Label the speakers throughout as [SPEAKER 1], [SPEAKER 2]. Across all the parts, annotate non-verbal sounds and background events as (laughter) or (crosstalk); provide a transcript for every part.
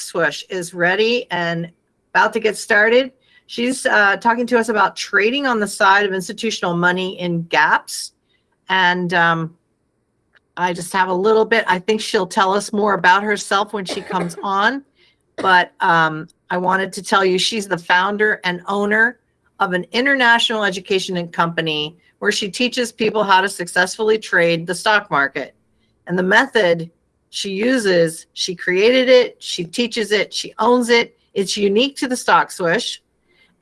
[SPEAKER 1] Swoosh is ready and about to get started. She's uh, talking to us about trading on the side of institutional money in gaps. And um, I just have a little bit, I think she'll tell us more about herself when she comes (laughs) on. But um, I wanted to tell you she's the founder and owner of an international education and company where she teaches people how to successfully trade the stock market. And the method she uses, she created it, she teaches it, she owns it. It's unique to the stock swoosh.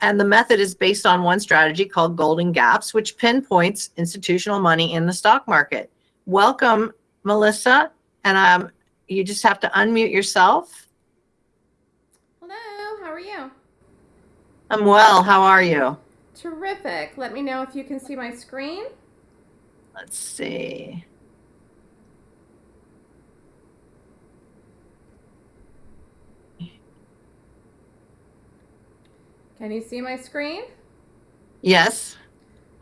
[SPEAKER 1] And the method is based on one strategy called Golden Gaps, which pinpoints institutional money in the stock market. Welcome, Melissa. And um, you just have to unmute yourself.
[SPEAKER 2] Hello, how are you?
[SPEAKER 1] I'm well. How are you?
[SPEAKER 2] Terrific. Let me know if you can see my screen.
[SPEAKER 1] Let's see.
[SPEAKER 2] Can you see my screen?
[SPEAKER 1] Yes.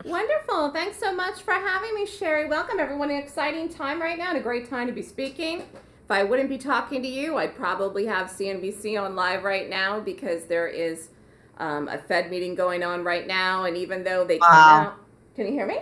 [SPEAKER 2] Wonderful. Thanks so much for having me, Sherry. Welcome, everyone. An exciting time right now and a great time to be speaking. If I wouldn't be talking to you, I'd probably have CNBC on live right now because there is um, a Fed meeting going on right now. And even though they wow. came out, can you hear me?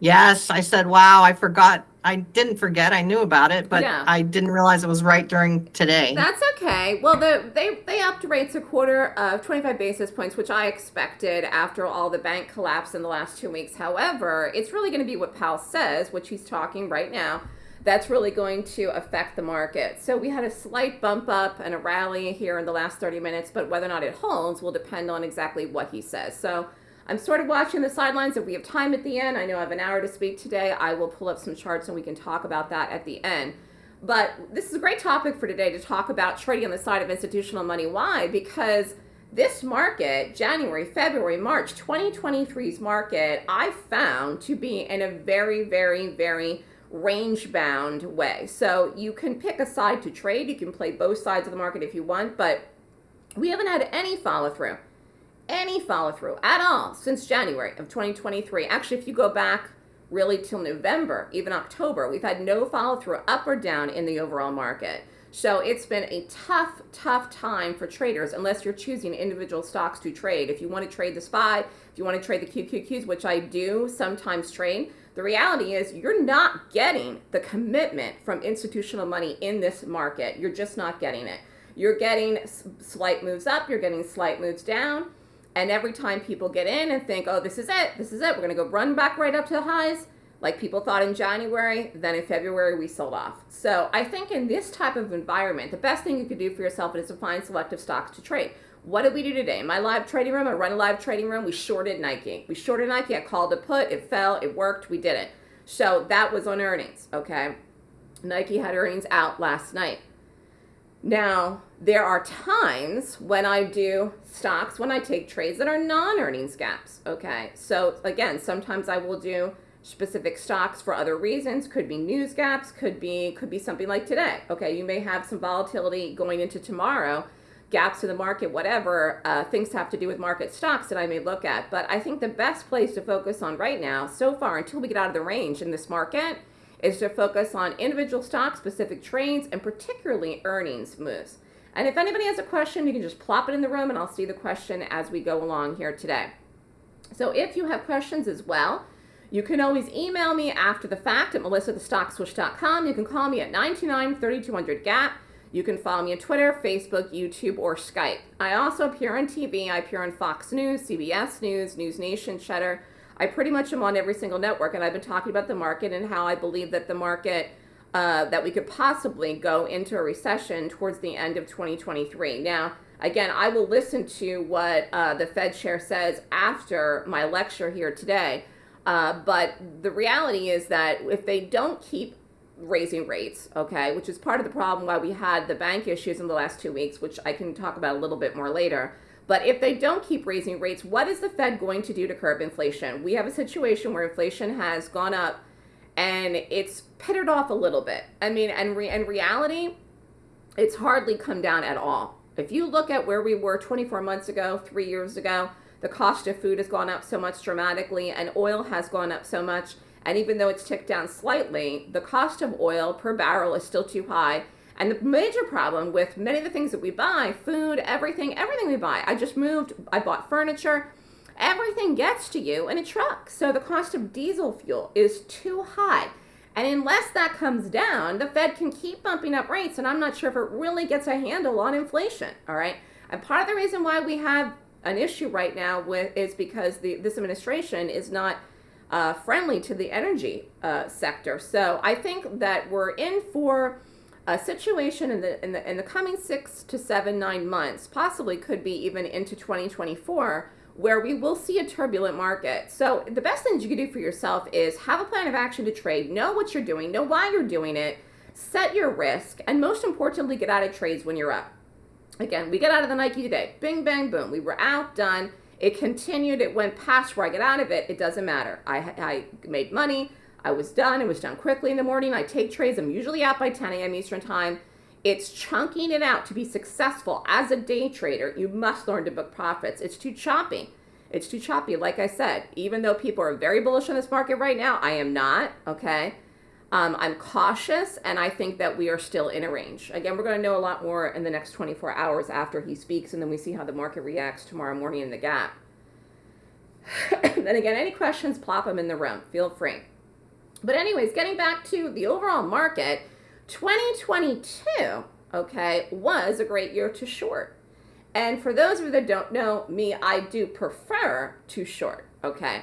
[SPEAKER 1] Yes, I said, wow, I forgot. I didn't forget. I knew about it, but yeah. I didn't realize it was right during today.
[SPEAKER 2] That's okay. Well, the, they, they upped rates a quarter of 25 basis points, which I expected after all the bank collapse in the last two weeks. However, it's really going to be what Powell says, which he's talking right now, that's really going to affect the market. So we had a slight bump up and a rally here in the last 30 minutes, but whether or not it holds will depend on exactly what he says. So I'm sort of watching the sidelines. If we have time at the end, I know I have an hour to speak today. I will pull up some charts and we can talk about that at the end. But this is a great topic for today to talk about trading on the side of institutional money. Why? Because this market, January, February, March 2023's market, I found to be in a very, very, very range bound way. So you can pick a side to trade. You can play both sides of the market if you want, but we haven't had any follow through any follow through at all since January of 2023. Actually, if you go back really till November, even October, we've had no follow through up or down in the overall market. So it's been a tough, tough time for traders unless you're choosing individual stocks to trade. If you want to trade the SPY, if you want to trade the QQQs, which I do sometimes trade, the reality is you're not getting the commitment from institutional money in this market. You're just not getting it. You're getting slight moves up, you're getting slight moves down and every time people get in and think, oh, this is it, this is it, we're going to go run back right up to the highs, like people thought in January, then in February we sold off. So I think in this type of environment, the best thing you could do for yourself is to find selective stocks to trade. What did we do today? In my live trading room, I run a live trading room, we shorted Nike. We shorted Nike, I called a put, it fell, it worked, we did it. So that was on earnings, okay? Nike had earnings out last night. Now, there are times when I do stocks, when I take trades that are non-earnings gaps, okay? So again, sometimes I will do specific stocks for other reasons, could be news gaps, could be could be something like today. Okay, you may have some volatility going into tomorrow, gaps in the market, whatever, uh, things have to do with market stocks that I may look at. But I think the best place to focus on right now, so far, until we get out of the range in this market, is to focus on individual stock specific trades and particularly earnings moves. And if anybody has a question, you can just plop it in the room and I'll see the question as we go along here today. So if you have questions as well, you can always email me after the fact at melissathestockswoosh.com. You can call me at 929-3200-GAP. You can follow me on Twitter, Facebook, YouTube, or Skype. I also appear on TV. I appear on Fox News, CBS News, News Nation, Cheddar, I pretty much am on every single network, and I've been talking about the market and how I believe that the market uh, that we could possibly go into a recession towards the end of 2023. Now, again, I will listen to what uh, the Fed chair says after my lecture here today. Uh, but the reality is that if they don't keep raising rates, okay, which is part of the problem why we had the bank issues in the last two weeks, which I can talk about a little bit more later. But if they don't keep raising rates, what is the Fed going to do to curb inflation? We have a situation where inflation has gone up and it's pittered off a little bit. I mean, and re- in reality, it's hardly come down at all. If you look at where we were 24 months ago, three years ago, the cost of food has gone up so much dramatically and oil has gone up so much. And even though it's ticked down slightly, the cost of oil per barrel is still too high And the major problem with many of the things that we buy, food, everything, everything we buy, I just moved, I bought furniture, everything gets to you in a truck. So the cost of diesel fuel is too high. And unless that comes down, the Fed can keep bumping up rates, and I'm not sure if it really gets a handle on inflation. All right. And part of the reason why we have an issue right now with is because the this administration is not uh, friendly to the energy uh, sector. So I think that we're in for a situation in the, in the in the coming six to seven nine months, possibly could be even into 2024 where we will see a turbulent market. So the best things you can do for yourself is have a plan of action to trade, know what you're doing, know why you're doing it, set your risk, and most importantly, get out of trades when you're up. Again, we get out of the Nike today. Bing, bang, boom. We were out, done. It continued. It went past where I get out of it. It doesn't matter. I, I made money. I was done. It was done quickly in the morning. I take trades. I'm usually out by 10 a.m. Eastern Time. It's chunking it out to be successful as a day trader. You must learn to book profits. It's too choppy. It's too choppy. Like I said, even though people are very bullish on this market right now, I am not. Okay. Um, I'm cautious, and I think that we are still in a range. Again, we're going to know a lot more in the next 24 hours after he speaks, and then we see how the market reacts tomorrow morning in the gap. (sighs) then again, any questions, plop them in the room. Feel free. But anyways, getting back to the overall market, 2022, okay, was a great year to short. And for those of you that don't know me, I do prefer to short, okay?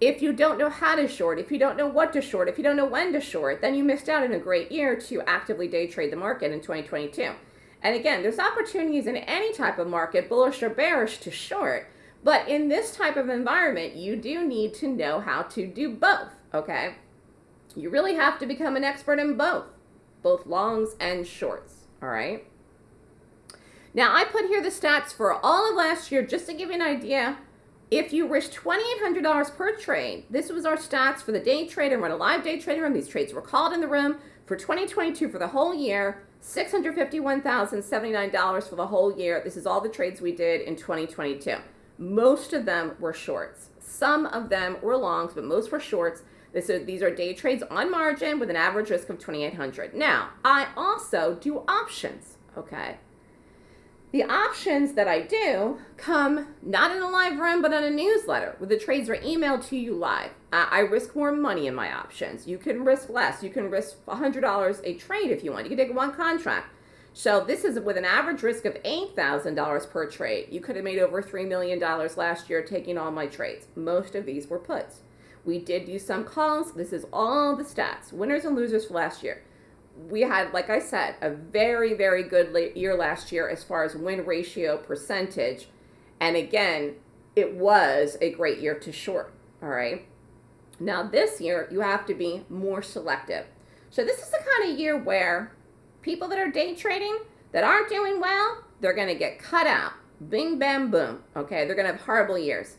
[SPEAKER 2] If you don't know how to short, if you don't know what to short, if you don't know when to short, then you missed out on a great year to actively day trade the market in 2022. And again, there's opportunities in any type of market, bullish or bearish, to short. But in this type of environment, you do need to know how to do both, okay? You really have to become an expert in both, both longs and shorts, all right? Now, I put here the stats for all of last year just to give you an idea. If you risk $2,800 per trade, this was our stats for the day trade and run a live day trading room. These trades were called in the room for 2022 for the whole year, $651,079 for the whole year. This is all the trades we did in 2022. Most of them were shorts. Some of them were longs, but most were shorts. This is, these are day trades on margin with an average risk of 2,800. Now, I also do options, okay? The options that I do come not in a live room, but in a newsletter where the trades are emailed to you live. Uh, I risk more money in my options. You can risk less. You can risk $100 a trade if you want. You can take one contract. So this is with an average risk of $8,000 per trade. You could have made over $3 million last year taking all my trades. Most of these were puts. We did do some calls. This is all the stats, winners and losers for last year. We had, like I said, a very, very good year last year as far as win ratio percentage. And again, it was a great year to short. All right. Now, this year, you have to be more selective. So, this is the kind of year where people that are day trading that aren't doing well, they're going to get cut out. Bing, bam, boom. Okay. They're going to have horrible years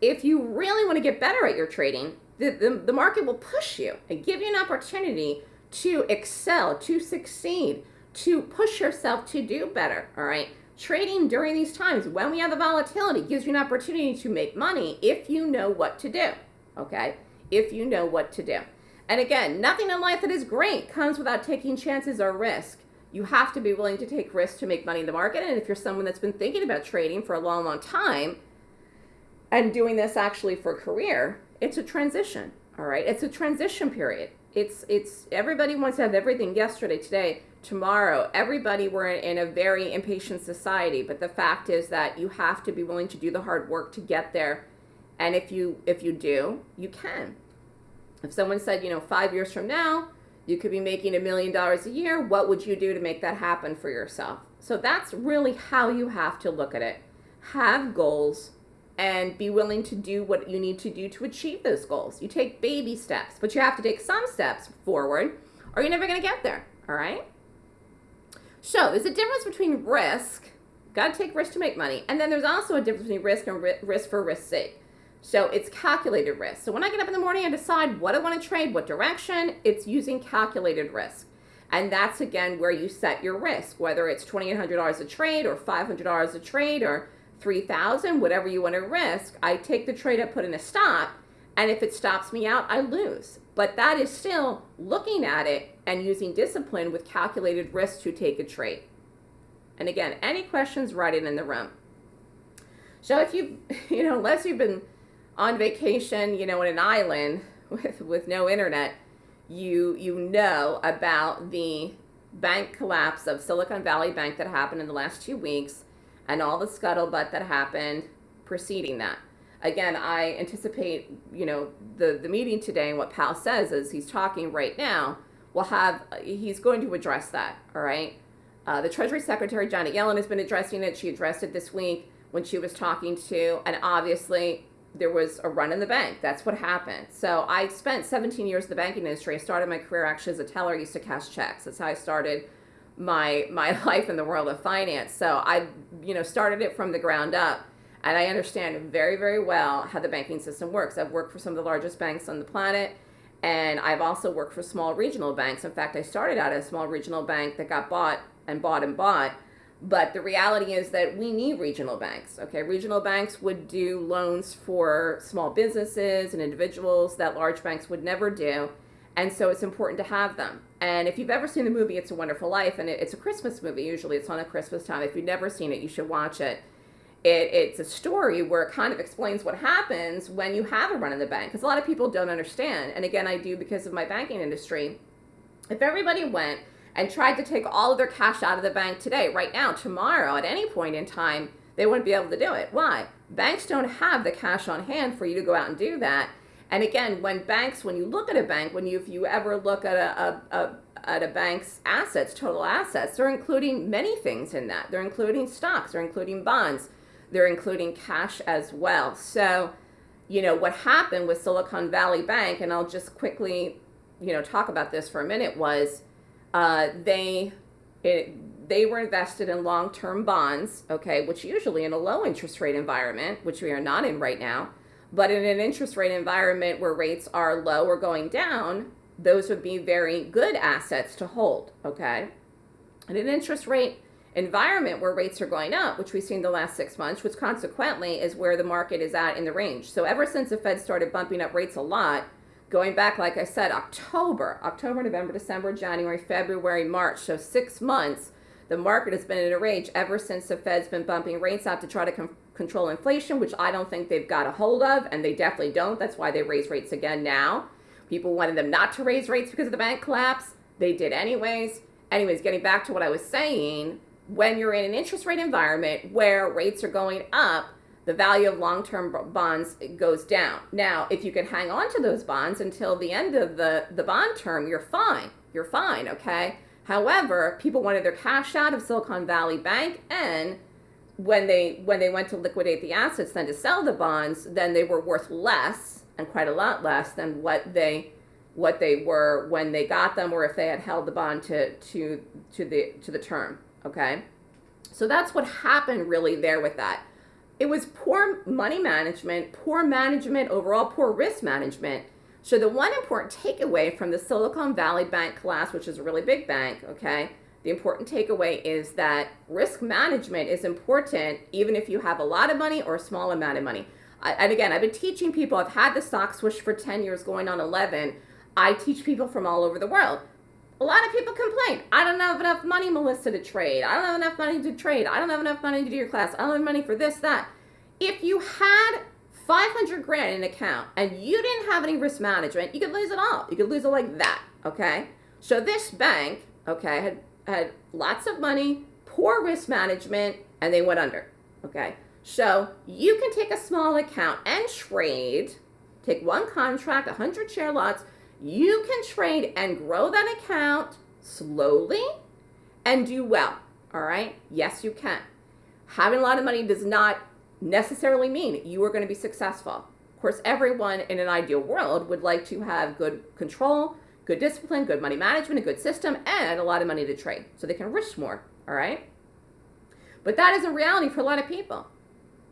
[SPEAKER 2] if you really want to get better at your trading, the, the, the, market will push you and give you an opportunity to excel, to succeed, to push yourself to do better. All right. Trading during these times when we have the volatility gives you an opportunity to make money if you know what to do. Okay. If you know what to do. And again, nothing in life that is great comes without taking chances or risk. You have to be willing to take risks to make money in the market. And if you're someone that's been thinking about trading for a long, long time, and doing this actually for career, it's a transition. All right, it's a transition period. It's it's everybody wants to have everything yesterday, today, tomorrow. Everybody we're in a very impatient society, but the fact is that you have to be willing to do the hard work to get there. And if you if you do, you can. If someone said, you know, 5 years from now, you could be making a million dollars a year, what would you do to make that happen for yourself? So that's really how you have to look at it. Have goals and be willing to do what you need to do to achieve those goals. You take baby steps, but you have to take some steps forward or you're never going to get there. All right? So there's a difference between risk, got to take risk to make money, and then there's also a difference between risk and risk for risk's sake. So it's calculated risk. So when I get up in the morning and decide what I want to trade, what direction, it's using calculated risk. And that's again where you set your risk, whether it's $2,800 a trade or $500 a trade or 3000 whatever you want to risk i take the trade i put in a stop and if it stops me out i lose but that is still looking at it and using discipline with calculated risk to take a trade. And again, any questions, write it in the room. So if you, (laughs) you know, unless you've been on vacation, you know, in an island (laughs) with, with no internet, you, you know about the bank collapse of Silicon Valley Bank that happened in the last two weeks and all the scuttlebutt that happened preceding that. Again, I anticipate, you know, the, the meeting today and what Powell says is he's talking right now will have, he's going to address that, all right? Uh, the Treasury Secretary, Janet Yellen, has been addressing it. She addressed it this week when she was talking to, and obviously there was a run in the bank. That's what happened. So I spent 17 years in the banking industry. I started my career actually as a teller. I used to cash checks. That's how I started my my (laughs) life in the world of finance. So I, you know, started it from the ground up, and I understand very very well how the banking system works. I've worked for some of the largest banks on the planet, and I've also worked for small regional banks. In fact, I started out at a small regional bank that got bought and bought and bought but the reality is that we need regional banks. Okay, regional banks would do loans for small businesses and individuals that large banks would never do. And so it's important to have them. And if you've ever seen the movie It's a Wonderful Life, and it's a Christmas movie, usually it's on at Christmas time. If you've never seen it, you should watch it. it it's a story where it kind of explains what happens when you have a run in the bank. Because a lot of people don't understand. And again, I do because of my banking industry. If everybody went and tried to take all of their cash out of the bank today, right now, tomorrow, at any point in time, they wouldn't be able to do it. Why? Banks don't have the cash on hand for you to go out and do that. And again, when banks, when you look at a bank, when you, if you ever look at a, a, a at a bank's assets, total assets, they're including many things in that. They're including stocks, they're including bonds, they're including cash as well. So, you know, what happened with Silicon Valley Bank, and I'll just quickly, you know, talk about this for a minute, was uh, they it, they were invested in long-term bonds, okay, which usually in a low interest rate environment, which we are not in right now, but in an interest rate environment where rates are low or going down, those would be very good assets to hold, okay? In an interest rate environment where rates are going up, which we've seen the last six months, which consequently is where the market is at in the range. So ever since the Fed started bumping up rates a lot, going back, like I said, October, October, November, December, January, February, March. So six months, the market has been in a rage ever since the Fed's been bumping rates out to try to control inflation, which I don't think they've got a hold of, and they definitely don't. That's why they raise rates again now. People wanted them not to raise rates because of the bank collapse. They did anyways. Anyways, getting back to what I was saying, when you're in an interest rate environment where rates are going up, the value of long-term bonds goes down. Now, if you can hang on to those bonds until the end of the, the bond term, you're fine. You're fine, okay? However, people wanted their cash out of Silicon Valley Bank and when they when they went to liquidate the assets then to sell the bonds, then they were worth less and quite a lot less than what they what they were when they got them or if they had held the bond to to to the to the term, okay? So that's what happened really there with that it was poor money management, poor management, overall poor risk management. So the one important takeaway from the Silicon Valley Bank collapse, which is a really big bank, okay, the important takeaway is that risk management is important even if you have a lot of money or a small amount of money. I, and again, I've been teaching people, I've had the stock swoosh for 10 years going on 11. I teach people from all over the world. A lot of people complain. I don't have enough money, Melissa, to trade. I don't have enough money to trade. I don't have enough money to do your class. I don't have money for this, that. If you had 500 grand in an account and you didn't have any risk management, you could lose it all. You could lose it like that, okay? So this bank, okay, had, had lots of money, poor risk management, and they went under, okay? So you can take a small account and trade, take one contract, 100 share lots, you can trade and grow that account slowly and do well. All right? Yes, you can. Having a lot of money does not necessarily mean you are going to be successful. Of course, everyone in an ideal world would like to have good control, good discipline, good money management, a good system, and a lot of money to trade so they can risk more. All right? But that isn't reality for a lot of people.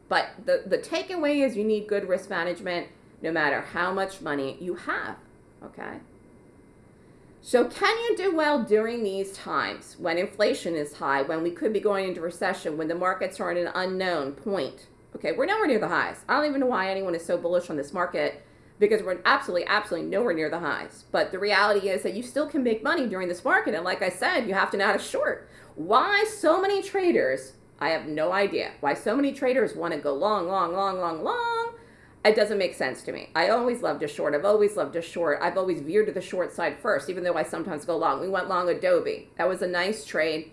[SPEAKER 2] But the, the takeaway is you need good risk management no matter how much money you have okay? So can you do well during these times when inflation is high, when we could be going into recession, when the markets are at an unknown point? Okay, we're nowhere near the highs. I don't even know why anyone is so bullish on this market because we're absolutely, absolutely nowhere near the highs. But the reality is that you still can make money during this market. And like I said, you have to know how to short. Why so many traders? I have no idea. Why so many traders want to go long, long, long, long, long? It doesn't make sense to me. I always loved a short. I've always loved a short. I've always veered to the short side first, even though I sometimes go long. We went long Adobe. That was a nice trade.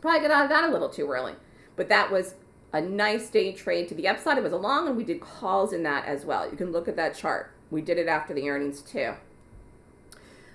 [SPEAKER 2] Probably got out of that a little too early. But that was a nice day trade to the upside. It was a long, and we did calls in that as well. You can look at that chart. We did it after the earnings too.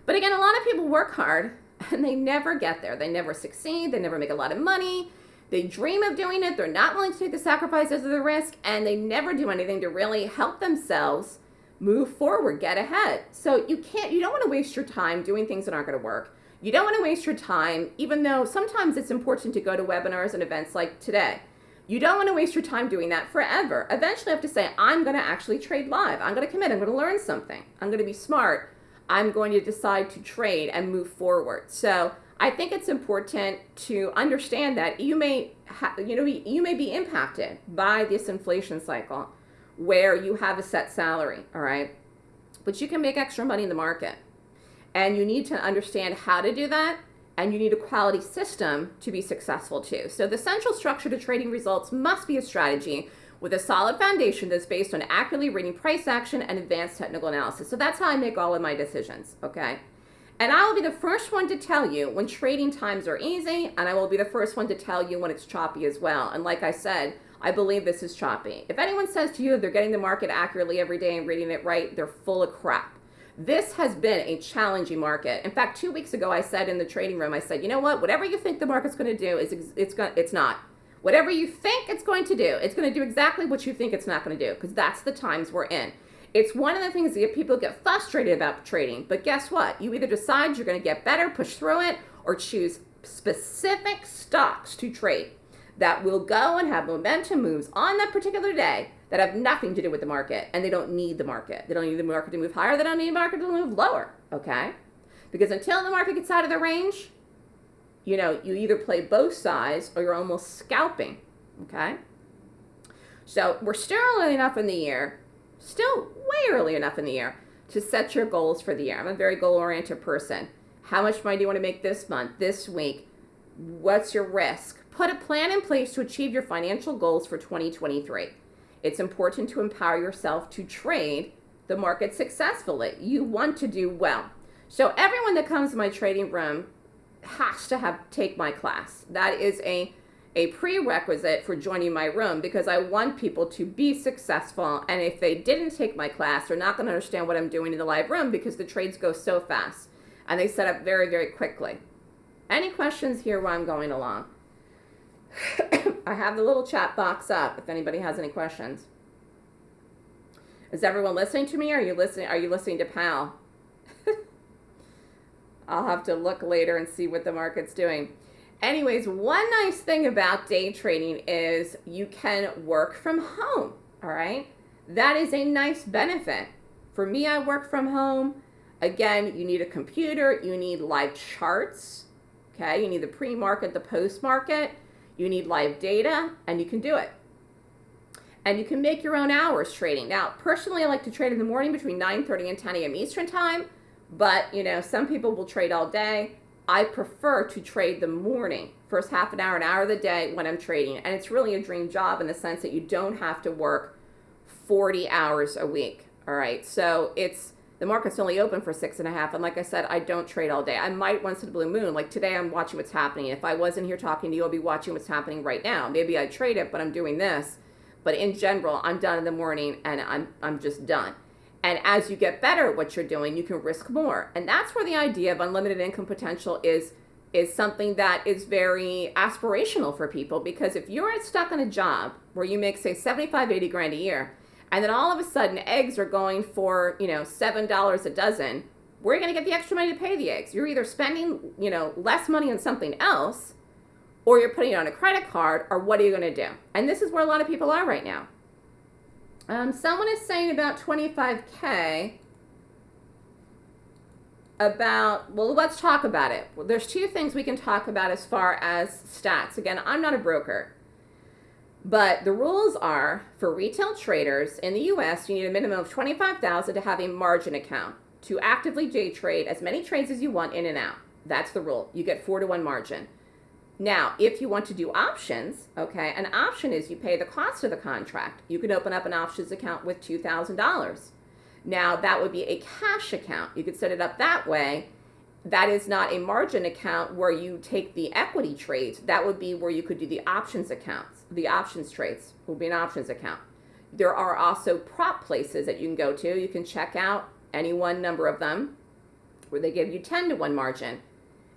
[SPEAKER 2] But again, a lot of people work hard (laughs) and they never get there. They never succeed. They never make a lot of money. They dream of doing it. They're not willing to take the sacrifices or the risk, and they never do anything to really help themselves move forward, get ahead. So you can't, you don't want to waste your time doing things that aren't going to work. You don't want to waste your time, even though sometimes it's important to go to webinars and events like today. You don't want to waste your time doing that forever. Eventually, have to say, I'm going to actually trade live. I'm going to commit. I'm going to learn something. I'm going to be smart. I'm going to decide to trade and move forward. So I think it's important to understand that you may, you know, you may be impacted by this inflation cycle, where you have a set salary. All right, but you can make extra money in the market, and you need to understand how to do that and you need a quality system to be successful too. So the central structure to trading results must be a strategy with a solid foundation that's based on accurately reading price action and advanced technical analysis. So that's how I make all of my decisions, okay? And I will be the first one to tell you when trading times are easy, and I will be the first one to tell you when it's choppy as well. And like I said, I believe this is choppy. If anyone says to you they're getting the market accurately every day and reading it right, they're full of crap. This has been a challenging market. In fact, two weeks ago, I said in the trading room, I said, you know what? Whatever you think the market's going to do is it's it's not. Whatever you think it's going to do, it's going to do exactly what you think it's not going to do because that's the times we're in. It's one of the things that people get frustrated about trading. But guess what? You either decide you're going to get better, push through it, or choose specific stocks to trade that will go and have momentum moves on that particular day that have nothing to do with the market and they don't need the market. They don't need the market to move higher, they don't need the market to move lower, okay? Because until the market gets out of the range, you know, you either play both sides or you're almost scalping, okay? So we're still early enough in the year, still way early enough in the year to set your goals for the year. I'm a very goal oriented person. How much money do you want to make this month, this week? What's your risk? Put a plan in place to achieve your financial goals for 2023. It's important to empower yourself to trade the market successfully. You want to do well. So everyone that comes to my trading room has to have take my class. That is a a prerequisite for joining my room because I want people to be successful. And if they didn't take my class, they're not going to understand what I'm doing in the live room because the trades go so fast and they set up very, very quickly. Any questions here while I'm going along? (coughs) I have the little chat box up if anybody has any questions. Is everyone listening to me? Are you listening? Are you listening to Powell? (laughs) I'll have to look later and see what the market's doing. Anyways, one nice thing about day trading is you can work from home. All right, that is a nice benefit. For me, I work from home. Again, you need a computer. You need live charts. Okay, you need the pre-market, the post-market you need live data, and you can do it. And you can make your own hours trading. Now, personally, I like to trade in the morning between 9.30 and 10 a.m. Eastern Time, but, you know, some people will trade all day. I prefer to trade the morning, first half an hour, an hour of the day when I'm trading. And it's really a dream job in the sense that you don't have to work 40 hours a week. All right, so it's the market's only open for six and a half. And like I said, I don't trade all day. I might once in a blue moon. Like today, I'm watching what's happening. If I wasn't here talking to you, I'll be watching what's happening right now. Maybe I trade it, but I'm doing this. But in general, I'm done in the morning and I'm, I'm just done. And as you get better at what you're doing, you can risk more. And that's where the idea of unlimited income potential is is something that is very aspirational for people because if you're stuck in a job where you make say 75 80 grand a year and then all of a sudden eggs are going for you know seven dollars a dozen. Where are you going to get the extra money to pay the eggs? You're either spending you know less money on something else or you're putting it on a credit card or what are you going to do? And this is where a lot of people are right now. Um, someone is saying about 25k about well let's talk about it. There's two things we can talk about as far as stats. Again i'm not a broker But the rules are for retail traders in the US, you need a minimum of 25,000 to have a margin account to actively day trade as many trades as you want in and out. That's the rule. You get 4 to 1 margin. Now, if you want to do options, okay, an option is you pay the cost of the contract. You can open up an options account with $2,000. Now, that would be a cash account. You could set it up that way. That is not a margin account where you take the equity trades. That would be where you could do the options accounts. The options trades will be an options account. There are also prop places that you can go to. You can check out any one number of them where they give you 10 to 1 margin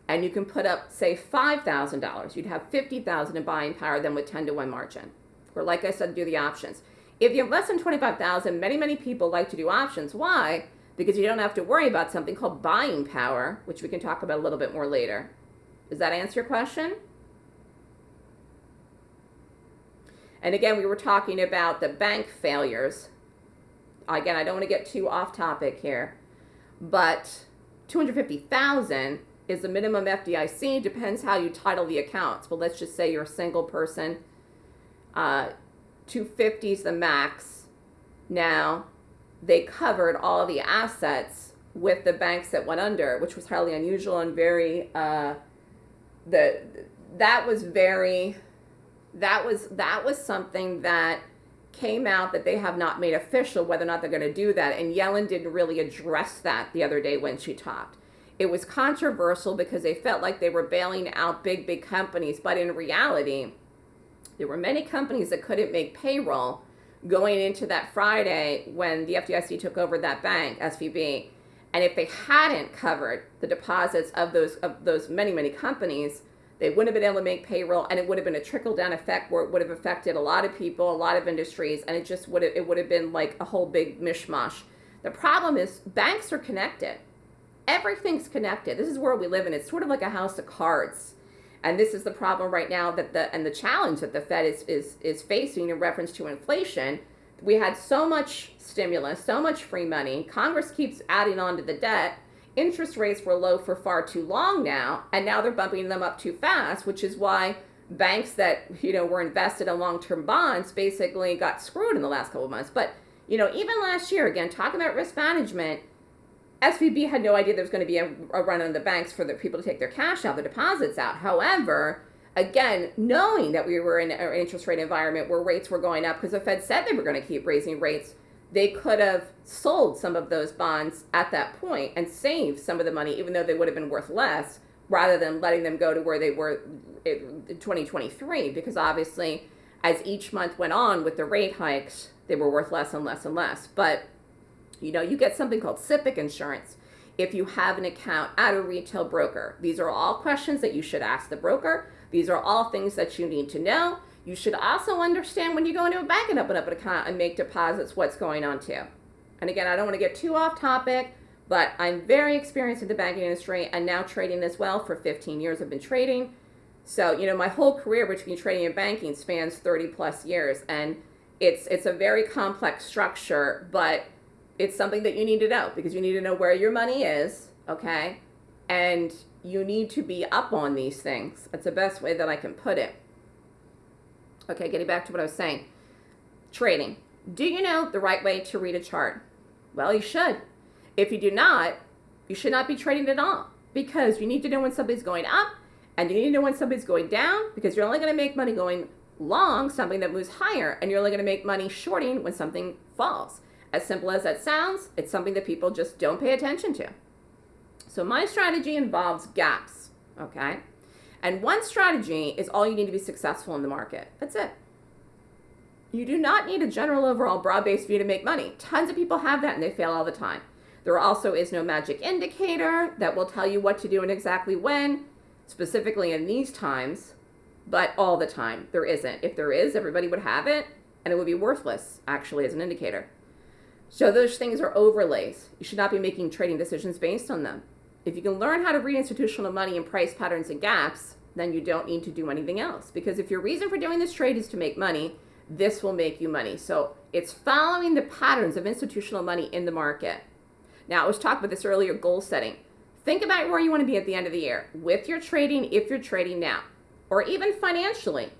[SPEAKER 2] and you can put up say $5000 you'd have 50000 in buying power then with 10 to 1 margin. Or like i said do the options. If you have less than 25000 many many people like to do options. Why? Because you don't have to worry about something called buying power which we can talk about a little bit more later. Does that answer your question and again we were talking about the bank failures again i don't want to get too off topic here but 250000 is the minimum FDIC. Depends how you title the accounts. But let's just say you're a single person. Uh, 250 is the max. Now, they covered all the assets with the banks that went under, which was highly unusual and very uh, the that was very that was that was something that came out that they have not made official whether or not they're going to do that and Yellen didn't really address that the other day when she talked it was controversial because they felt like they were bailing out big, big companies. But in reality, there were many companies that couldn't make payroll going into that Friday when the FDIC took over that bank, SVB. And if they hadn't covered the deposits of those of those many, many companies, they wouldn't have been able to make payroll and it would have been a trickle down effect where it would have affected a lot of people, a lot of industries, and it just would have it would have been like a whole big mishmash. The problem is banks are connected everything's connected. This is where we live in. It's sort of like a house of cards. And this is the problem right now that the and the challenge that the Fed is is is facing in reference to inflation. We had so much stimulus, so much free money. Congress keeps adding on to the debt. Interest rates were low for far too long now, and now they're bumping them up too fast, which is why banks that you know were invested in long-term bonds basically got screwed in the last couple of months. But you know, even last year, again, talking about risk management, SVB had no idea there was going to be a, a run on the banks for the people to take their cash out, their deposits out. However, again, knowing that we were in an interest rate environment where rates were going up because the Fed said they were going to keep raising rates, they could have sold some of those bonds at that point and saved some of the money, even though they would have been worth less, rather than letting them go to where they were in 2023. Because obviously, as each month went on with the rate hikes, they were worth less and less and less. But you know, you get something called SIPC insurance if you have an account at a retail broker. These are all questions that you should ask the broker. These are all things that you need to know. You should also understand when you go into a bank and open up an account and make deposits what's going on too. And again, I don't want to get too off topic, but I'm very experienced in the banking industry and now trading as well. For 15 years, I've been trading. So, you know, my whole career between trading and banking spans 30 plus years. And it's, it's a very complex structure, but it's something that you need to know because you need to know where your money is, okay? And you need to be up on these things. That's the best way that I can put it. Okay, getting back to what I was saying. Trading. Do you know the right way to read a chart? Well, you should. If you do not, you should not be trading at all because you need to know when something's going up and you need to know when something's going down because you're only going to make money going long something that moves higher and you're only going to make money shorting when something falls. As simple as that sounds, it's something that people just don't pay attention to. So my strategy involves gaps, okay? And one strategy is all you need to be successful in the market. That's it. You do not need a general overall broad-based view to make money. Tons of people have that and they fail all the time. There also is no magic indicator that will tell you what to do and exactly when, specifically in these times, but all the time. There isn't. If there is, everybody would have it and it would be worthless actually as an indicator. So those things are overlays. You should not be making trading decisions based on them. If you can learn how to read institutional money and price patterns and gaps, then you don't need to do anything else. Because if your reason for doing this trade is to make money, this will make you money. So it's following the patterns of institutional money in the market. Now, I was talking about this earlier, goal setting. Think about where you want to be at the end of the year with your trading, if you're trading now, or even financially.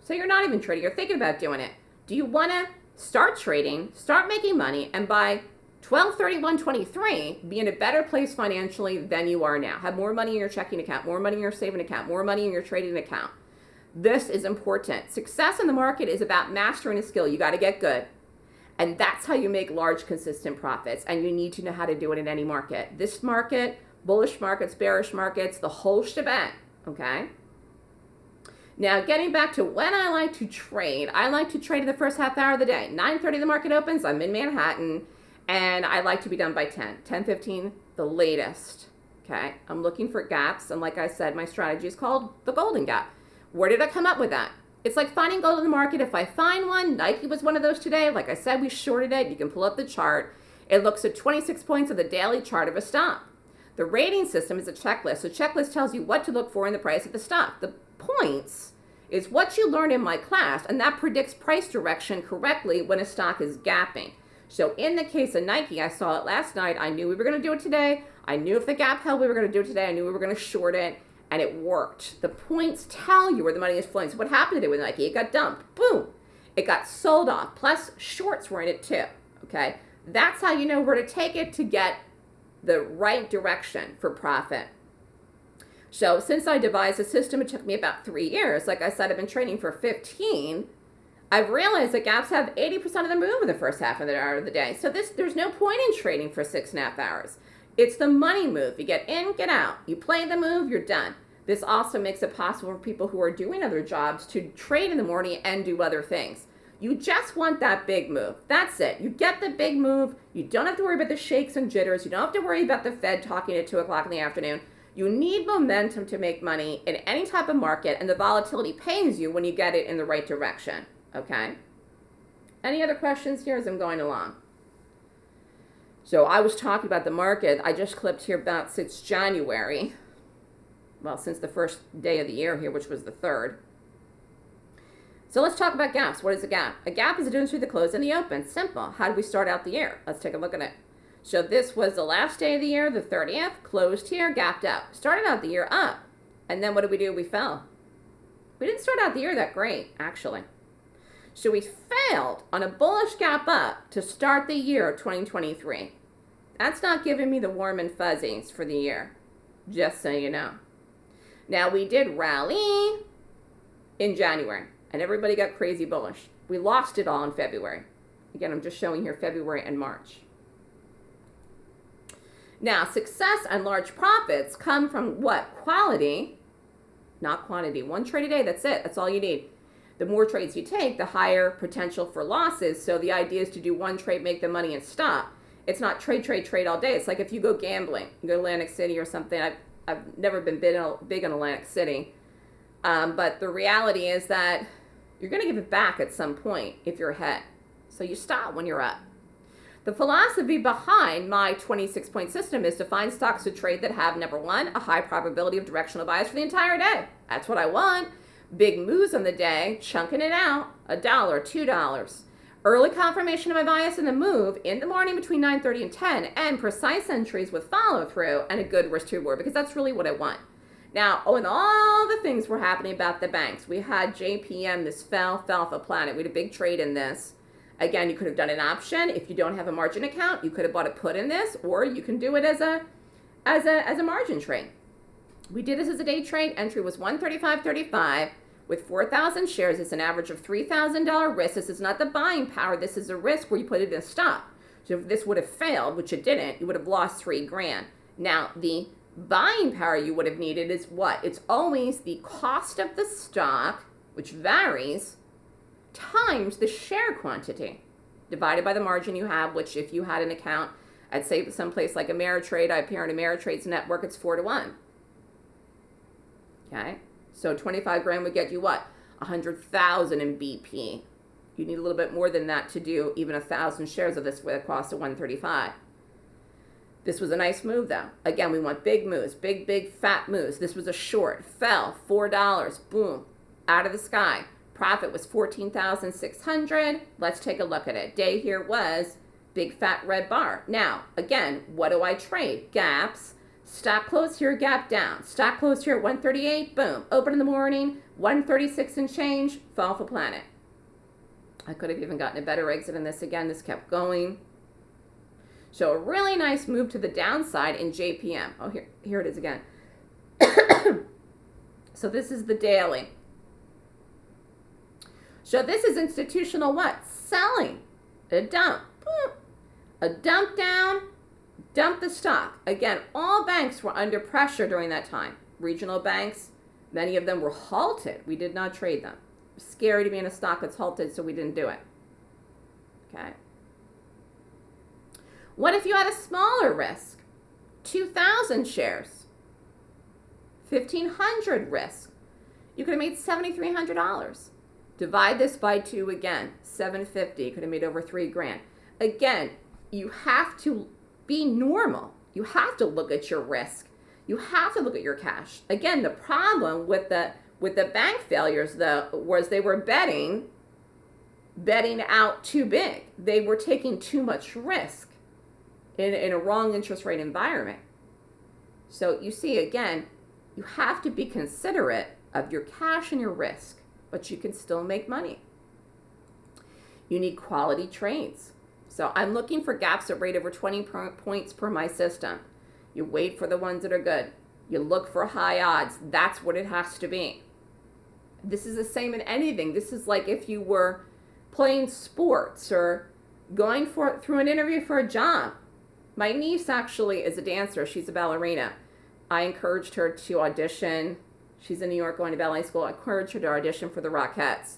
[SPEAKER 2] So you're not even trading, you're thinking about doing it. Do you want to start trading, start making money, and by 12 31 23 be in a better place financially than you are now? Have more money in your checking account, more money in your saving account, more money in your trading account. This is important. Success in the market is about mastering a skill. You got to get good. And that's how you make large, consistent profits. And you need to know how to do it in any market. This market, bullish markets, bearish markets, the whole shebang. Okay? Now, getting back to when I like to trade, I like to trade in the first half hour of the day. 9.30 the market opens, I'm in Manhattan, and I like to be done by 10. 10, 15, the latest. Okay? I'm looking for gaps, and like I said, my strategy is called the golden gap. Where did I come up with that? It's like finding gold in the market. If I find one, Nike was one of those today. Like I said, we shorted it. You can pull up the chart. It looks at 26 points of the daily chart of a stock. The rating system is a checklist. So checklist tells you what to look for in the price of the stock. The points is what you learned in my class, and that predicts price direction correctly when a stock is gapping. So in the case of Nike, I saw it last night. I knew we were going to do it today. I knew if the gap held, we were going to do it today. I knew we were going to short it and it worked. The points tell you where the money is flowing. So what happened today with Nike? It got dumped. Boom. It got sold off. Plus shorts were in it too. Okay. That's how you know where to take it to get the right direction for profit. So since I devised a system, it took me about three years. Like I said, I've been training for 15. I've realized that gaps have 80% of the move in the first half of the hour of the day. So this there's no point in trading for six and a half hours. It's the money move. You get in, get out. You play the move, you're done. This also makes it possible for people who are doing other jobs to trade in the morning and do other things. You just want that big move. That's it. You get the big move. You don't have to worry about the shakes and jitters. You don't have to worry about the Fed talking at 2 o'clock in the afternoon. You need momentum to make money in any type of market, and the volatility pays you when you get it in the right direction. Okay? Any other questions here as I'm going along? So I was talking about the market. I just clipped here about since January. Well, since the first day of the year here, which was the third. So let's talk about gaps. What is a gap? A gap is a difference between the close and the open. Simple. How do we start out the year? Let's take a look at it. So this was the last day of the year, the 30th, closed here, gapped out. Started out the year up. And then what did we do? We fell. We didn't start out the year that great, actually. So we failed on a bullish gap up to start the year 2023. That's not giving me the warm and fuzzies for the year, just so you know. Now we did rally in January and everybody got crazy bullish. We lost it all in February. Again, I'm just showing here February and March. Now, success and large profits come from what? Quality, not quantity. One trade a day, that's it. That's all you need the more trades you take, the higher potential for losses. So the idea is to do one trade, make the money, and stop. It's not trade, trade, trade all day. It's like if you go gambling, you go to Atlantic City or something. I've, I've never been big in, big in Atlantic City. Um, but the reality is that you're going to give it back at some point if you're ahead. So you stop when you're up. The philosophy behind my 26 point system is to find stocks to trade that have number one, a high probability of directional bias for the entire day. That's what I want big moves on the day, chunking it out, a dollar, two dollars. Early confirmation of my bias in the move in the morning between 9.30 and 10, and precise entries with follow through and a good risk to reward because that's really what I want. Now, oh, and all the things were happening about the banks. We had JPM, this fell, fell off a planet. We had a big trade in this. Again, you could have done an option. If you don't have a margin account, you could have bought a put in this, or you can do it as a as a as a margin trade. We did this as a day trade. Entry was 135.35. With 4,000 shares, it's an average of $3,000 risk. This is not the buying power. This is a risk where you put it in a stop. So if this would have failed, which it didn't, you would have lost three grand. Now, the buying power you would have needed is what? It's always the cost of the stock, which varies, times the share quantity divided by the margin you have, which if you had an account at say someplace like Ameritrade, I appear in Ameritrade's network, it's four to one. Okay. So 25 grand would get you what? 100,000 in BP. You need a little bit more than that to do even a thousand shares of this with a cost of 135. This was a nice move though. Again, we want big moves, big, big, fat moves. This was a short, fell, $4, boom, out of the sky. Profit was 14,600. Let's take a look at it. Day here was big fat red bar. Now, again, what do I trade? Gaps, Stock close here, gap down. Stock close here at 138, boom. Open in the morning, 136 and change, off the planet. I could have even gotten a better exit in this again. This kept going. So a really nice move to the downside in JPM. Oh, here, here it is again. (coughs) so this is the daily. So this is institutional what? Selling. A dump. A dump down, dump the stock. Again, all banks were under pressure during that time. Regional banks, many of them were halted. We did not trade them. Scary to be in a stock that's halted, so we didn't do it. Okay. What if you had a smaller risk? 2,000 shares, 1,500 risk. You could have made $7,300. Divide this by two again, 750. You could have made over three grand. Again, you have to be normal. You have to look at your risk. You have to look at your cash. Again, the problem with the with the bank failures though was they were betting betting out too big. They were taking too much risk in, in a wrong interest rate environment. So you see again, you have to be considerate of your cash and your risk, but you can still make money. You need quality trades. So I'm looking for gaps that rate over 20 per points per my system. You wait for the ones that are good. You look for high odds. That's what it has to be. This is the same in anything. This is like if you were playing sports or going for through an interview for a job. My niece actually is a dancer. She's a ballerina. I encouraged her to audition. She's in New York going to ballet school. I encouraged her to audition for the Rockettes.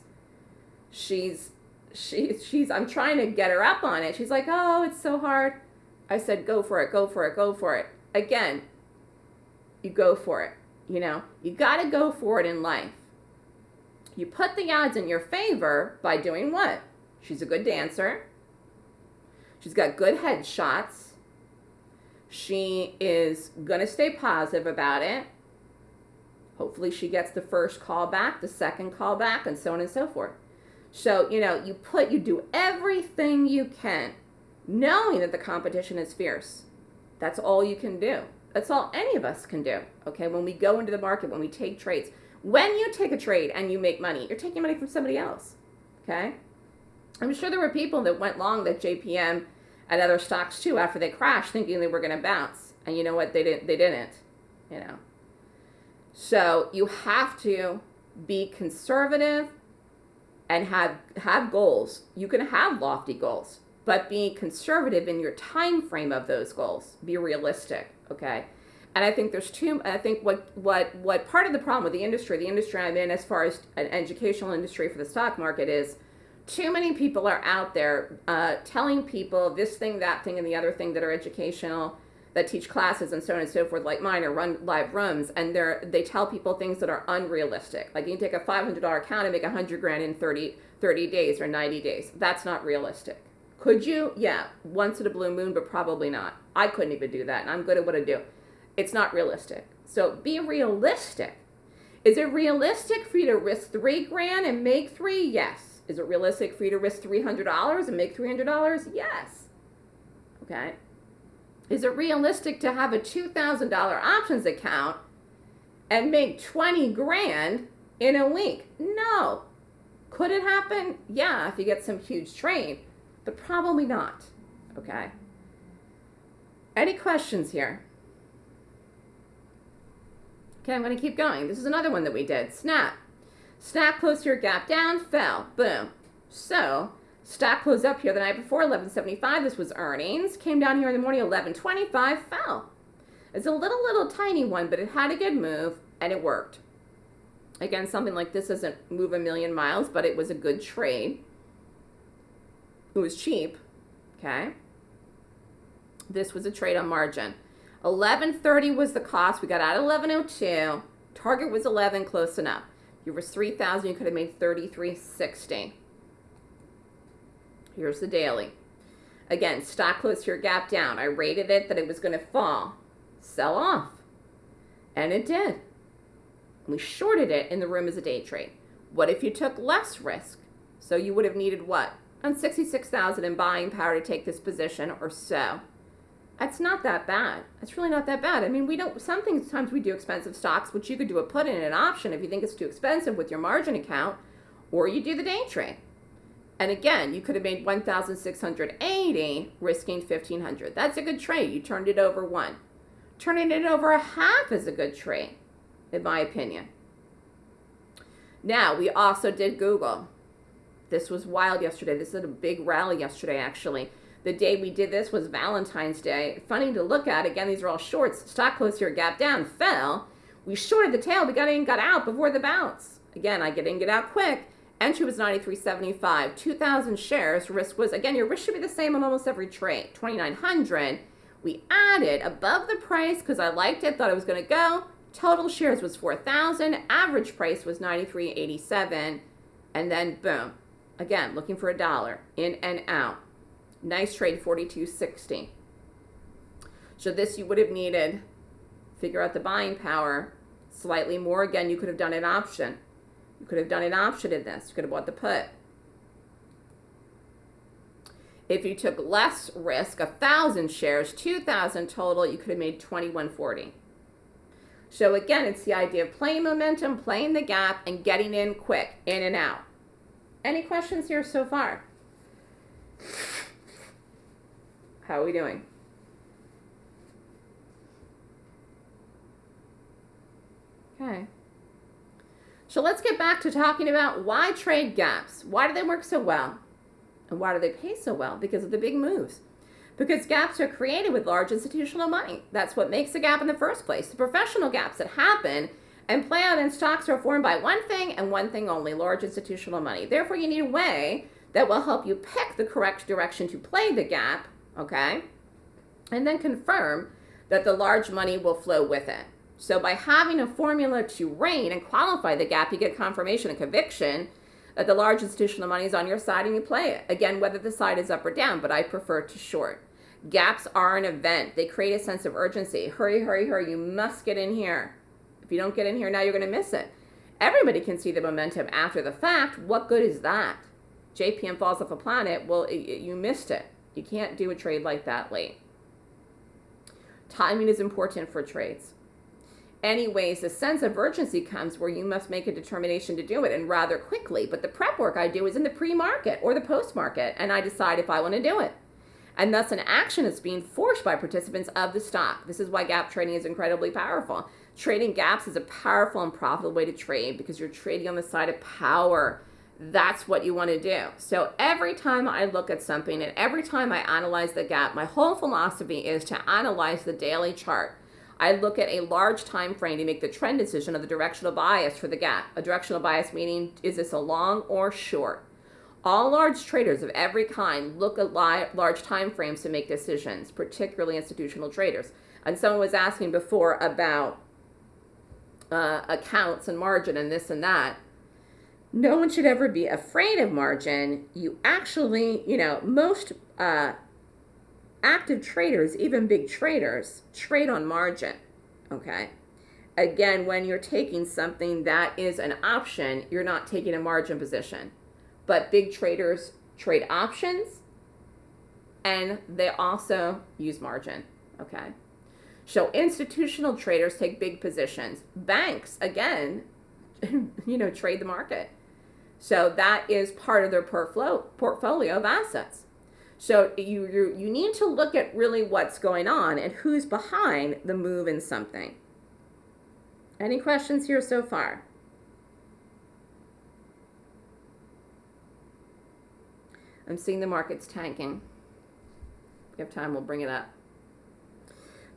[SPEAKER 2] She's she she's I'm trying to get her up on it. She's like, "Oh, it's so hard." I said, "Go for it. Go for it. Go for it." Again, you go for it. You know, you got to go for it in life. You put the odds in your favor by doing what? She's a good dancer. She's got good headshots. She is going to stay positive about it. Hopefully, she gets the first call back, the second call back, and so on and so forth. So, you know, you put, you do everything you can, knowing that the competition is fierce. That's all you can do. That's all any of us can do. Okay, when we go into the market, when we take trades, when you take a trade and you make money, you're taking money from somebody else. Okay? I'm sure there were people that went long that JPM and other stocks too after they crashed thinking they were going to bounce. And you know what? They didn't they didn't, you know. So, you have to be conservative and have have goals. You can have lofty goals, but be conservative in your time frame of those goals. Be realistic, okay? And I think there's two I think what what what part of the problem with the industry, the industry I'm in, as far as an educational industry for the stock market, is too many people are out there uh, telling people this thing, that thing, and the other thing that are educational, that teach classes and so on and so forth, like mine, or run live rooms, and they're they tell people things that are unrealistic. Like you can take a $500 account and make 100 grand in 30 30 days or 90 days. That's not realistic. Could you? Yeah, once in a blue moon, but probably not. I couldn't even do that, and I'm good at what I do it's not realistic. So be realistic. Is it realistic for you to risk three grand and make three? Yes. Is it realistic for you to risk $300 and make $300? Yes. Okay. Is it realistic to have a $2,000 options account and make 20 grand in a week? No. Could it happen? Yeah, if you get some huge trade, but probably not. Okay. Any questions here? Okay, I'm going to keep going. This is another one that we did. Snap. Snap closed your gap down, fell. Boom. So, stock closed up here the night before, 1175. This was earnings. Came down here in the morning, 1125, fell. It's a little, little tiny one, but it had a good move, and it worked. Again, something like this doesn't move a million miles, but it was a good trade. It was cheap, okay? This was a trade on margin. 1130 was the cost. We got out 1102. Target was 11, close enough. You was 3000, you could have made 3360. Here's the daily. Again, stock closed your gap down. I rated it that it was going to fall, sell off. And it did. We shorted it in the room as a day trade. What if you took less risk? So you would have needed what? On 66,000 in buying power to take this position or so. That's not that bad. That's really not that bad. I mean, we don't, sometimes we do expensive stocks, which you could do a put in an option if you think it's too expensive with your margin account, or you do the day trade. And again, you could have made 1,680 risking 1,500. That's a good trade. You turned it over one. Turning it over a half is a good trade, in my opinion. Now, we also did Google. This was wild yesterday. This is a big rally yesterday, actually. The day we did this was Valentine's Day. Funny to look at. Again, these are all shorts. Stock closed here, gap down, fell. We shorted the tail. We got in, got out before the bounce. Again, I get in, get out quick. Entry was 93.75. 2,000 shares. Risk was, again, your risk should be the same on almost every trade. 2,900. We added above the price because I liked it, thought it was going to go. Total shares was 4,000. Average price was 93.87. And then boom. Again, looking for a dollar. In and out. Nice trade, 42.60. So this you would have needed, figure out the buying power, slightly more. Again, you could have done an option. You could have done an option in this. You could have bought the put. If you took less risk, a thousand shares, two thousand total, you could have made twenty one forty. So again, it's the idea of playing momentum, playing the gap, and getting in quick, in and out. Any questions here so far? How are we doing? Okay. So let's get back to talking about why trade gaps. Why do they work so well? And why do they pay so well? Because of the big moves. Because gaps are created with large institutional money. That's what makes a gap in the first place. The professional gaps that happen and play out in stocks are formed by one thing and one thing only, large institutional money. Therefore, you need a way that will help you pick the correct direction to play the gap, okay? And then confirm that the large money will flow with it. So by having a formula to reign and qualify the gap, you get confirmation and conviction that the large institutional money is on your side and you play it. Again, whether the side is up or down, but I prefer to short. Gaps are an event. They create a sense of urgency. Hurry, hurry, hurry. You must get in here. If you don't get in here now, you're going to miss it. Everybody can see the momentum after the fact. What good is that? JPM falls off a planet. Well, it, it, you missed it. You can't do a trade like that late. Timing is important for trades anyways, a sense of urgency comes where you must make a determination to do it and rather quickly. But the prep work I do is in the pre market or the post market, and I decide if I want to do it. And thus, an action is being forced by participants of the stock. This is why gap trading is incredibly powerful. Trading gaps is a powerful and profitable way to trade because you're trading on the side of power. That's what you want to do. So every time I look at something and every time I analyze the gap, my whole philosophy is to analyze the daily chart I look at a large time frame to make the trend decision of the directional bias for the gap. A directional bias meaning is this a long or short? All large traders of every kind look at large time frames to make decisions, particularly institutional traders. And someone was asking before about uh, accounts and margin and this and that. No one should ever be afraid of margin. You actually, you know, most uh, active traders, even big traders, trade on margin. Okay. Again, when you're taking something that is an option, you're not taking a margin position. But big traders trade options and they also use margin. Okay. So institutional traders take big positions. Banks, again, (laughs) you know, trade the market. So that is part of their portfolio of assets. So you, you, you need to look at really what's going on and who's behind the move in something. Any questions here so far? I'm seeing the markets tanking. If we have time, we'll bring it up.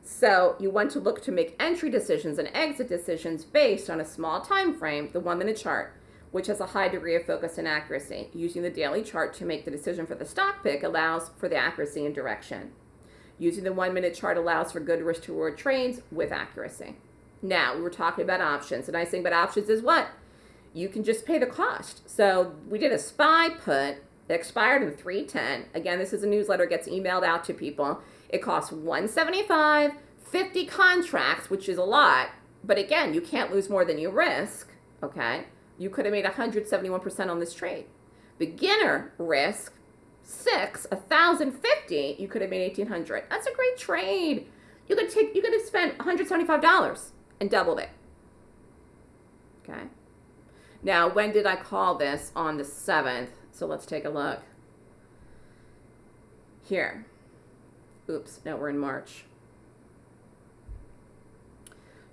[SPEAKER 2] So you want to look to make entry decisions and exit decisions based on a small time frame, the one minute chart which has a high degree of focus and accuracy. Using the daily chart to make the decision for the stock pick allows for the accuracy and direction. Using the one minute chart allows for good risk to reward trades with accuracy. Now, we were talking about options. The nice thing about options is what? You can just pay the cost. So we did a SPY put that expired in 310. Again, this is a newsletter, gets emailed out to people. It costs 175, 50 contracts, which is a lot. But again, you can't lose more than you risk, okay? You could have made 171% on this trade. Beginner risk, six, a thousand fifty, you could have made eighteen hundred. That's a great trade. You could take, you could have spent one hundred seventy-five dollars and doubled it. Okay. Now, when did I call this on the seventh? So let's take a look. Here. Oops, no, we're in March.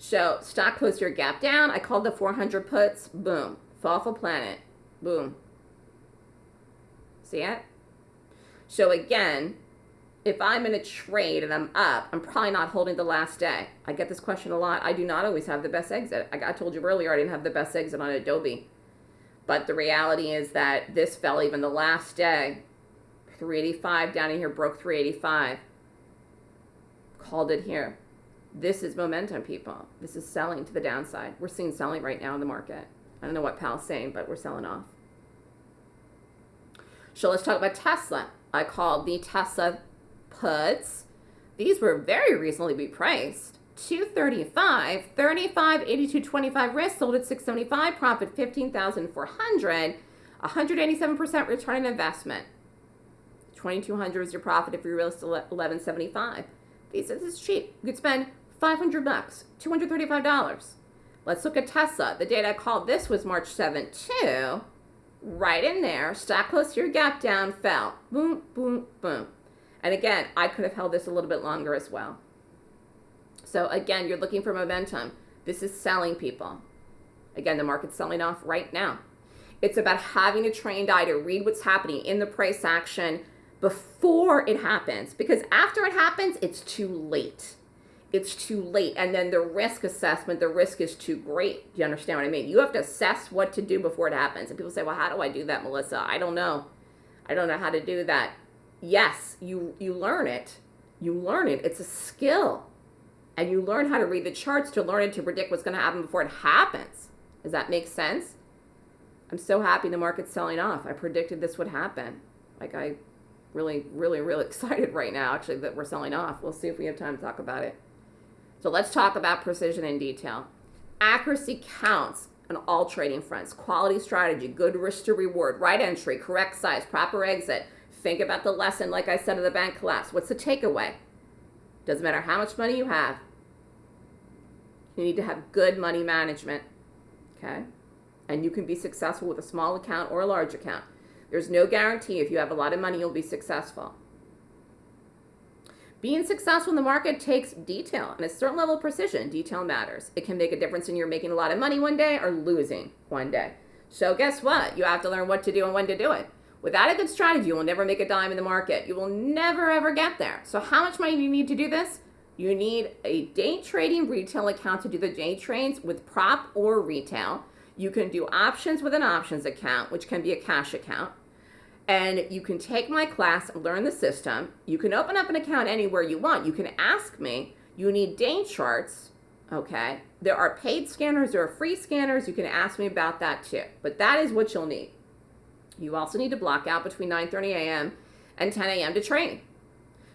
[SPEAKER 2] So stock closed your gap down. I called the 400 puts. Boom. Thoughtful planet. Boom. See it? So again, if I'm in a trade and I'm up, I'm probably not holding the last day. I get this question a lot. I do not always have the best exit. I, I told you earlier I didn't have the best exit on Adobe. But the reality is that this fell even the last day. 385 down in here broke 385. Called it here. This is momentum, people. This is selling to the downside. We're seeing selling right now in the market. I don't know what Powell's saying, but we're selling off. So let's talk about Tesla. I called the Tesla puts. These were very reasonably priced. 235, 35, 82, 25 risk, sold at 675, profit 15,400, 187% return on investment. 2200 is your profit if you risk 1175. These this is cheap. You could spend 500 bucks, $235. Let's look at Tesla. The date I called this was March 7, too. Right in there, stock close to your gap down, fell. Boom, boom, boom. And again, I could have held this a little bit longer as well. So again, you're looking for momentum. This is selling people. Again, the market's selling off right now. It's about having a trained eye to read what's happening in the price action before it happens. Because after it happens, it's too late it's too late. And then the risk assessment, the risk is too great. Do you understand what I mean? You have to assess what to do before it happens. And people say, well, how do I do that, Melissa? I don't know. I don't know how to do that. Yes, you, you learn it. You learn it. It's a skill. And you learn how to read the charts to learn it to predict what's going to happen before it happens. Does that make sense? I'm so happy the market's selling off. I predicted this would happen. Like I really, really, really (laughs) excited right now, actually, that we're selling off. We'll see if we have time to talk about it. So let's talk about precision in detail. Accuracy counts on all trading fronts. Quality strategy, good risk to reward, right entry, correct size, proper exit. Think about the lesson, like I said, of the bank collapse. What's the takeaway? Doesn't matter how much money you have. You need to have good money management. Okay? And you can be successful with a small account or a large account. There's no guarantee if you have a lot of money, you'll be successful. Being successful in the market takes detail and a certain level of precision. Detail matters. It can make a difference in you're making a lot of money one day or losing one day. So guess what? You have to learn what to do and when to do it. Without a good strategy, you will never make a dime in the market. You will never ever get there. So how much money do you need to do this? You need a day trading retail account to do the day trades with prop or retail. You can do options with an options account, which can be a cash account and you can take my class and learn the system. You can open up an account anywhere you want. You can ask me. You need day charts, okay? There are paid scanners, there are free scanners. You can ask me about that too. But that is what you'll need. You also need to block out between 9:30 a.m. and 10 a.m. to train.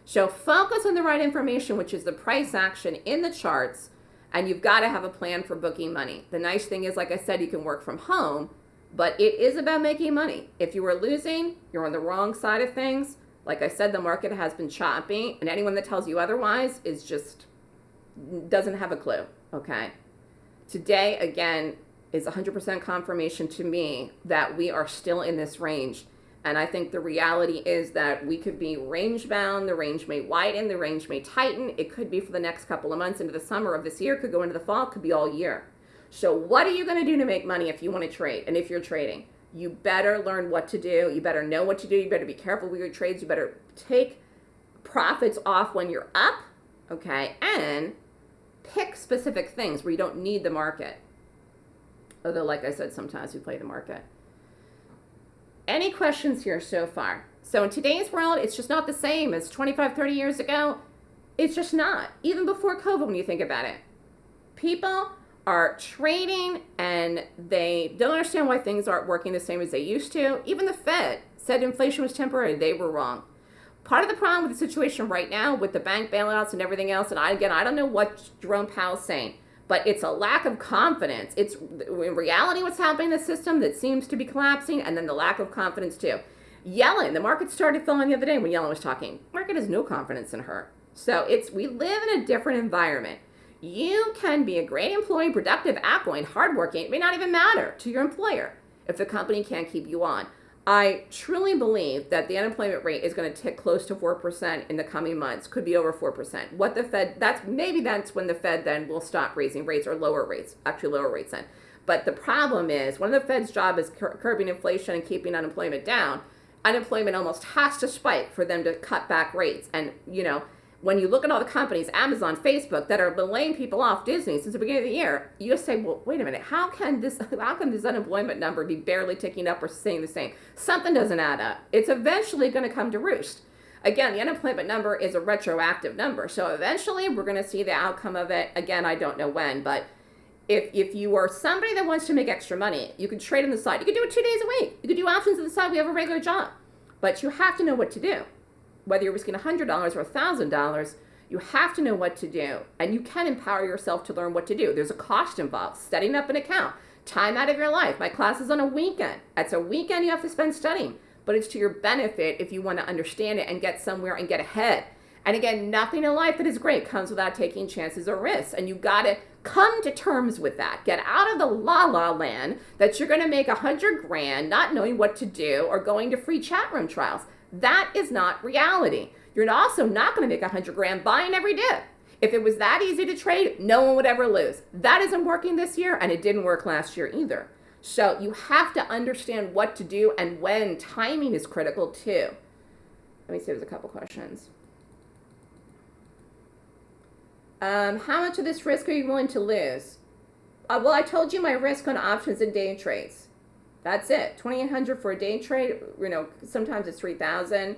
[SPEAKER 2] So focus on the right information, which is the price action in the charts, and you've got to have a plan for booking money. The nice thing is, like I said, you can work from home but it is about making money. If you are losing, you're on the wrong side of things. Like I said, the market has been choppy, and anyone that tells you otherwise is just doesn't have a clue. Okay. Today, again, is 100% confirmation to me that we are still in this range. And I think the reality is that we could be range bound. The range may widen, the range may tighten. It could be for the next couple of months into the summer of this year, could go into the fall, could be all year. So what are you going to do to make money if you want to trade and if you're trading? You better learn what to do. You better know what to do. You better be careful with your trades. You better take profits off when you're up, okay? And pick specific things where you don't need the market. Although, like I said, sometimes we play the market. Any questions here so far? So in today's world, it's just not the same as 25, 30 years ago. It's just not. Even before COVID, when you think about it. People are trading and they don't understand why things aren't working the same as they used to. Even the Fed said inflation was temporary. They were wrong. Part of the problem with the situation right now with the bank bailouts and everything else, and I, again, I don't know what Jerome Powell's saying, but it's a lack of confidence. It's in reality what's happening in the system that seems to be collapsing, and then the lack of confidence too. Yellen, the market started falling the other day when Yellen was talking. Market has no confidence in her. So it's we live in a different environment. You can be a great employee, productive, outgoing, hardworking. It may not even matter to your employer if the company can't keep you on. I truly believe that the unemployment rate is going to tick close to 4% in the coming months, could be over 4%. What the Fed, that's maybe that's when the Fed then will stop raising rates or lower rates, actually lower rates then. But the problem is, one of the Fed's job is cur- curbing inflation and keeping unemployment down. Unemployment almost has to spike for them to cut back rates. And, you know, when you look at all the companies, Amazon, Facebook, that are laying people off Disney since the beginning of the year, you just say, well, wait a minute, how can this how can this unemployment number be barely ticking up or staying the same? Something doesn't add up. It's eventually going to come to roost. Again, the unemployment number is a retroactive number. So eventually we're going to see the outcome of it. Again, I don't know when, but if if you are somebody that wants to make extra money, you can trade on the side. You can do it two days a week. You can do options on the side. We have a regular job. But you have to know what to do whether you're risking $100 or $1,000, you have to know what to do. And you can empower yourself to learn what to do. There's a cost involved, setting up an account, time out of your life. My class is on a weekend. That's a weekend you have to spend studying, but it's to your benefit if you want to understand it and get somewhere and get ahead. And again, nothing in life that is great comes without taking chances or risks. And you got to come to terms with that. Get out of the la la land that you're going to make a hundred grand not knowing what to do or going to free chat room trials. That is not reality. You're also not going to make a hundred grand buying every dip. If it was that easy to trade, no one would ever lose. That isn't working this year, and it didn't work last year either. So you have to understand what to do and when. Timing is critical too. Let me see. There's a couple questions. Um, how much of this risk are you willing to lose? Uh, well, I told you my risk on options and day trades. That's it. 2800 for a day trade, you know, sometimes it's 3000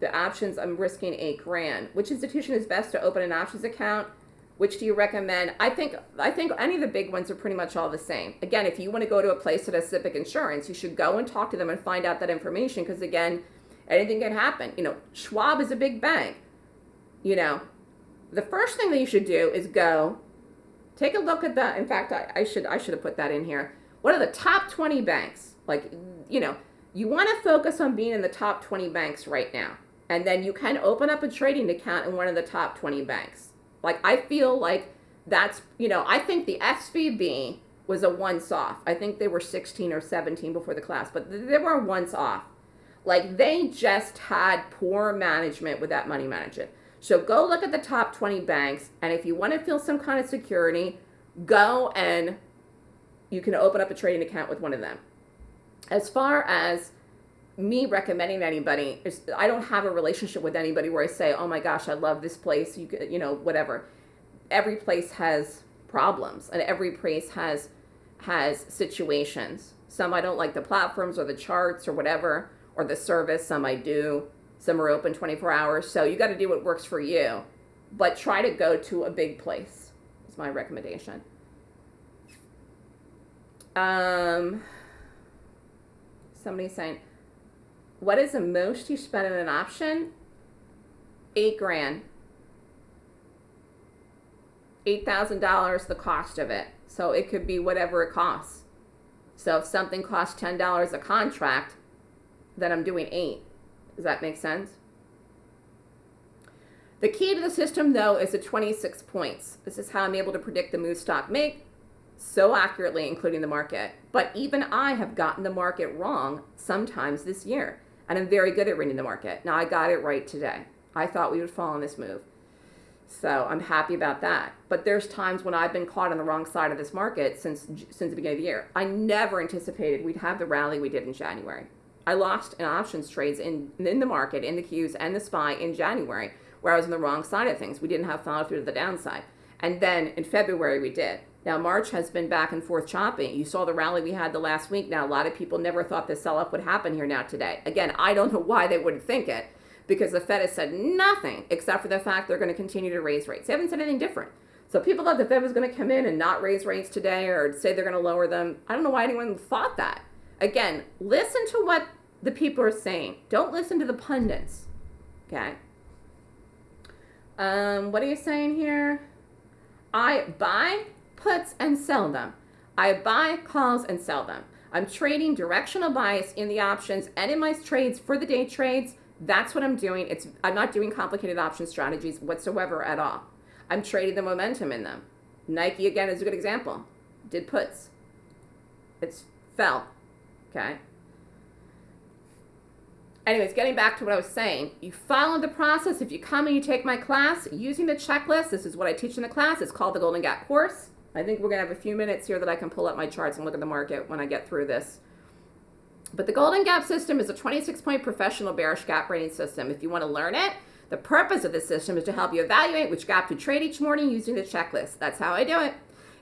[SPEAKER 2] The options, I'm risking 8 grand. Which institution is best to open an options account? Which do you recommend? I think I think any of the big ones are pretty much all the same. Again, if you want to go to a place that has SIPC Insurance, you should go and talk to them and find out that information because again, anything can happen. You know, Schwab is a big bank. You know, the first thing that you should do is go take a look at the in fact I, I should I should have put that in here what are the top 20 banks? Like, you know, you want to focus on being in the top 20 banks right now. And then you can open up a trading account in one of the top 20 banks. Like, I feel like that's, you know, I think the SVB was a once off. I think they were 16 or 17 before the class, but they were once off. Like, they just had poor management with that money management. So go look at the top 20 banks, and if you want to feel some kind of security, go and you can open up a trading account with one of them. As far as me recommending anybody, is I don't have a relationship with anybody where I say, "Oh my gosh, I love this place." You you know, whatever. Every place has problems, and every place has has situations. Some I don't like the platforms or the charts or whatever, or the service. Some I do. Some are open 24 hours. So you got to do what works for you, but try to go to a big place. Is my recommendation. Um, somebody saying, what is the most you spend on an option? Eight grand. Eight thousand dollars the cost of it. So it could be whatever it costs. So if something costs ten dollars a contract, then I'm doing eight. Does that make sense? The key to the system though is the 26 points. This is how I'm able to predict the move stock make, so accurately, including the market. But even I have gotten the market wrong sometimes this year. And I'm very good at reading the market. Now, I got it right today. I thought we would fall on this move. So I'm happy about that. But there's times when I've been caught on the wrong side of this market since since the beginning of the year. I never anticipated we'd have the rally we did in January. I lost in options trades in in the market, in the Qs and the SPY in January, where I was on the wrong side of things. We didn't have follow through to the downside. And then in February we did. Now, March has been back and forth chopping. You saw the rally we had the last week. Now, a lot of people never thought the sell off would happen here now today. Again, I don't know why they wouldn't think it because the Fed has said nothing except for the fact they're going to continue to raise rates. They haven't said anything different. So people thought the Fed was going to come in and not raise rates today or say they're going to lower them. I don't know why anyone thought that. Again, listen to what the people are saying. Don't listen to the pundits. Okay. Um, what are you saying here? I buy puts and sell them. I buy calls and sell them. I'm trading directional bias in the options and in my trades for the day trades. That's what I'm doing. It's I'm not doing complicated option strategies whatsoever at all. I'm trading the momentum in them. Nike again is a good example. Did puts. It's fell. Okay. Anyways, getting back to what I was saying, you follow the process. If you come and you take my class using the checklist, this is what I teach in the class. It's called the Golden Gap course. I think we're gonna have a few minutes here that I can pull up my charts and look at the market when I get through this. But the Golden Gap system is a 26 point professional bearish gap rating system. If you want to learn it, the purpose of the system is to help you evaluate which gap to trade each morning using the checklist. That's how I do it.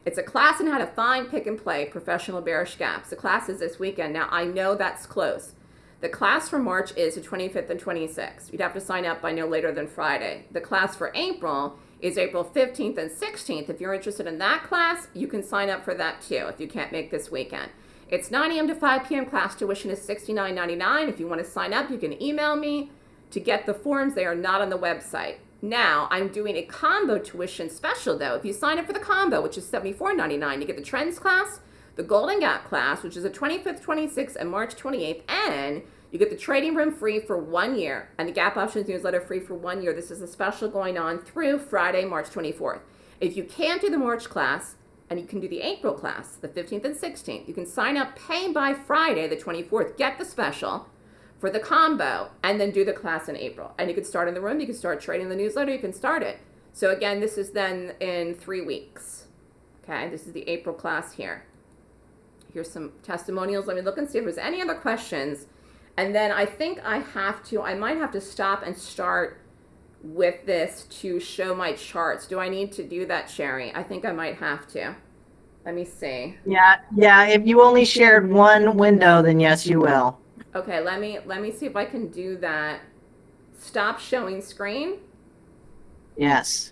[SPEAKER 2] It's a class on how to find, pick, and play professional bearish gaps. The class is this weekend. Now, I know that's close. The class for March is the 25th and 26th. You'd have to sign up by no later than Friday. The class for April is April 15th and 16th. If you're interested in that class, you can sign up for that too if you can't make this weekend. It's 9 a.m. to 5 p.m. Class tuition is $69.99. If you want to sign up, you can email me to get the forms. They are not on the website. Now, I'm doing a combo tuition special though. If you sign up for the combo, which is $74.99, you get the trends class, the Golden Gap class, which is the 25th, 26th, and March 28th, and you get the trading room free for one year and the Gap Options newsletter free for one year. This is a special going on through Friday, March 24th. If you can't do the March class, and you can do the April class, the 15th and 16th, you can sign up, pay by Friday, the 24th, get the special for the combo, and then do the class in April. And you can start in the room, you can start trading the newsletter, you can start it. So again, this is then in three weeks. Okay, this is the April class here. Here's some testimonials. Let me look and see if there's any other questions. And then I think I have to, I might have to stop and start with this to show my charts. Do I need to do that, Sherry? I think I might have to. Let me see.
[SPEAKER 1] Yeah, yeah. If you only shared one window, then yes, you will.
[SPEAKER 2] Okay, let me let me see if I can do that. Stop showing screen.
[SPEAKER 1] Yes.